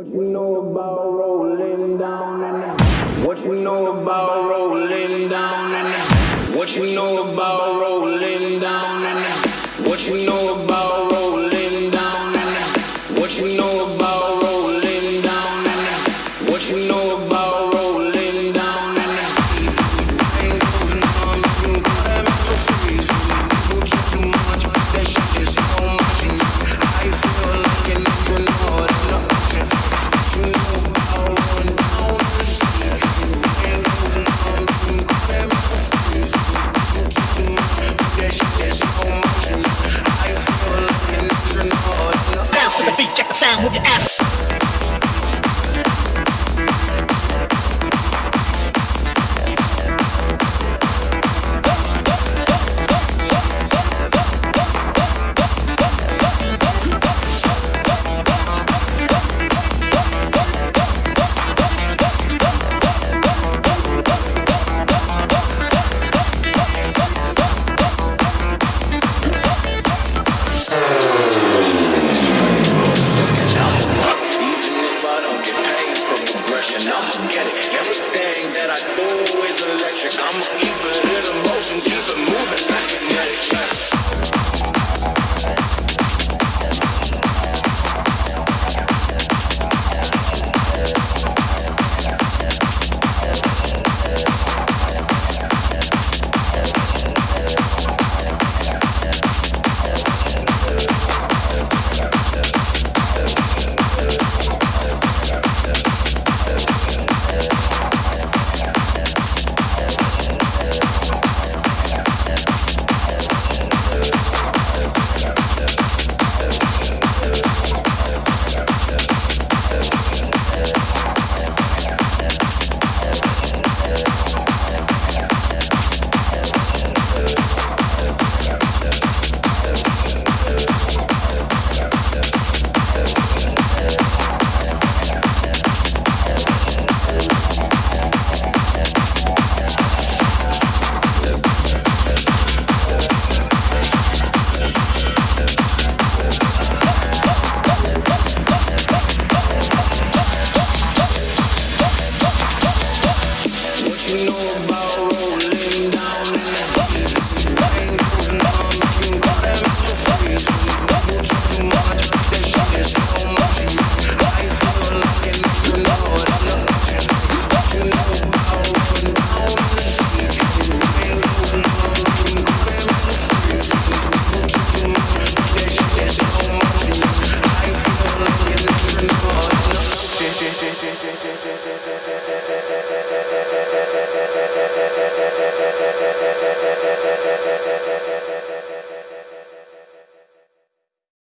about rolling down in What you know about rolling down in What you know about rolling down in What you know about sound with your ass. Yeah, yeah, yeah, yeah.